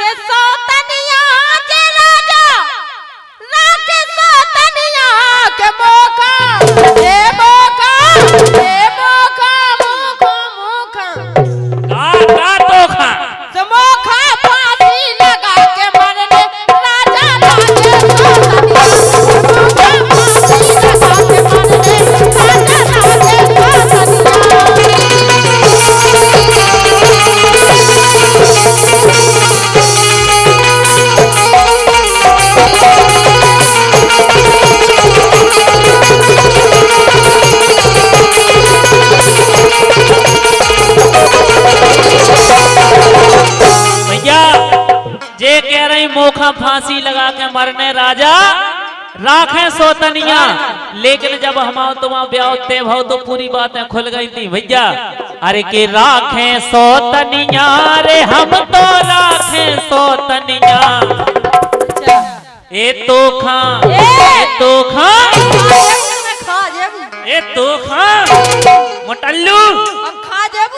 राखे रही मोखा फांसी लगा के मरने राजा। राखे सोतनिया। लेकिन जब हम तुम ब्याह ते भाव तो पूरी बातें खुल गई थी। भैया अरे के राखे सोतनिया रे हम तो राखे सोतनिया। ए तो खा ए! तो खा। ए तो खा। मोटल्लू।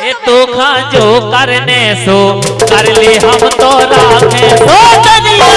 ए तो खा जो करने सो कर ले हम तो राखे सोतनिया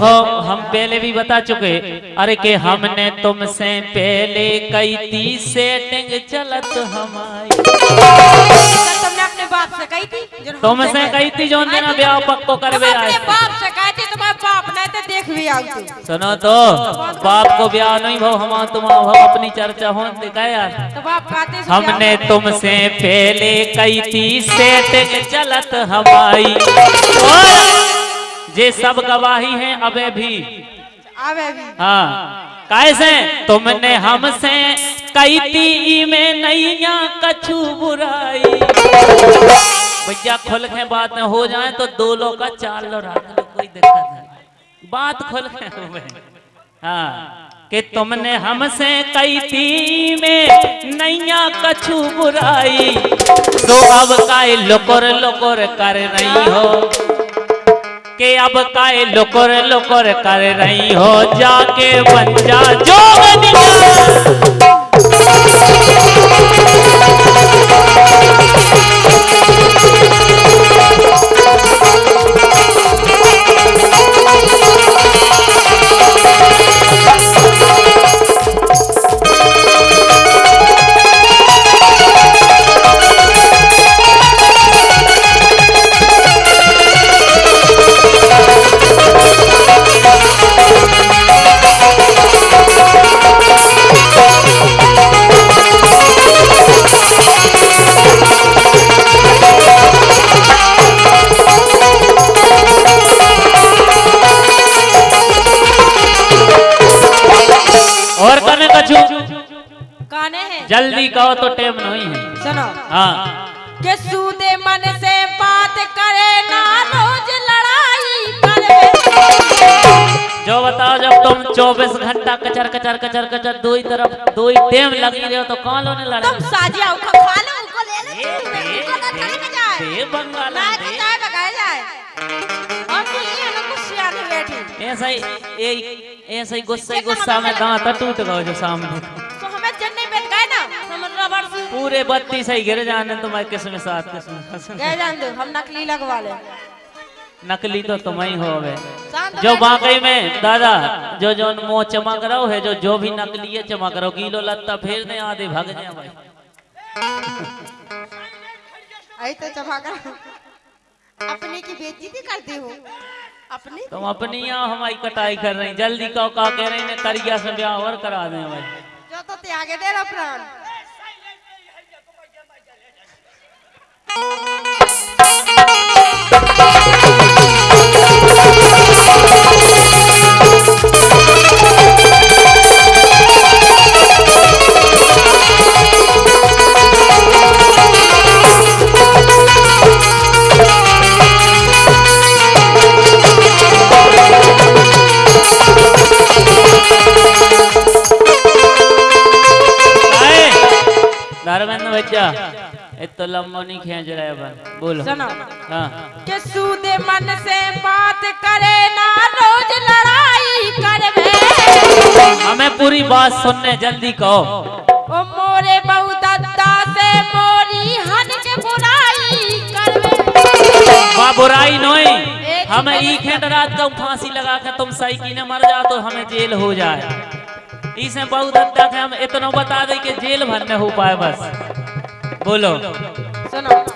देखो हम पहले भी बता चुके अरे के हमने तुमसे पहले कई थी सेटिंग चलत हमारी। तुमने अपने बाप से कही थी? तुमसे। कई थी जो ना ब्याह पक्को तुम करवे आए बाप से कही थी तुम्हारे बाप ने तो देख भी आओ सुनो तो बाप को ब्याह नहीं भाव हम तुम अपनी चर्चा हो दिखा यार? तो हमने तुमसे पहले कई थी सेटिंग चलत हमारी। जे सब गवाही हैं अबे भी। आवे भी। हाँ। कैसे तुमने हमसे कई ती में नैया कछु बुराई। भैया खुल के बात में हो जाए तो दो लोग का चार लो रख लो कोई दिक्कत नहीं। बात खुल के हाँ कि तुमने हमसे कई ती में नैया कछु बुराई। तो अब का लोकर लोकर कर रही हो। के अब काय लोकर लोकर कर रही हो जाके बन जा जोगनिया और जल्दी कहो तो टाइम नहीं है। सुनो। हाँ। के सूदे मन से बात करे ना रोज लड़ाई करे। जो बताओ जब तुम 24 घंटा कचर कचर कचर कचर दो ही तरफ़ दो ही टेम लगी रहे हो तो कौन लोने लड़ा? तुम साजिया उखा खा लो उनको ले ले उनको ना चले में जाए। दे बंगाल ना दे। जाए बगाए जाए। और तू ये लोग कुछ सियाने बैठी। ऐसा ही ऐसा ही गुस्सा गुस्सा में दांत टूट गए जो सामने। पूरे बत्ती सही गिर जाने तुम्हारे किस्म साथ? किस्म जान दो हम नकली लगवा ले। नकली तो तुम ही हो गए जो। वाकई में दादा जो जो मुँह चमक रहा है जो जो भी नकली है चमक रहा। किलो लत्ता फिर नहीं आधे भाग जाए भाई। आई तो चमका अपने की बेइज्जती करती हूँ। अपनी तुम अपनी यहाँ हमारी कटाई कर रही जल्दी कहो का कह रही ने करिया से ब्याह और करा दे भाई। जो तो त्यागे दे रहा प्राण। ધારવાન વચ્ચે तो लंबो नहीं खींच रहा है भाई बोलो। सुनो। हाँ। कि सूदे मन से बात करे ना रोज लड़ाई करवे। हमें पूरी बात सुनने जल्दी कहो। ओ मोरे बहु दद्दा से मोरी हन के बुराई करवे। वहाँ बुराई नहीं हमें ई खेत रात का फांसी लगा के तुम सही की ने मर जाओ तो हमें जेल हो जाए। इसे बहुत हद तक हम इतना बता दे कि जेल भर में हो पाए बस। बोलो। सुनो।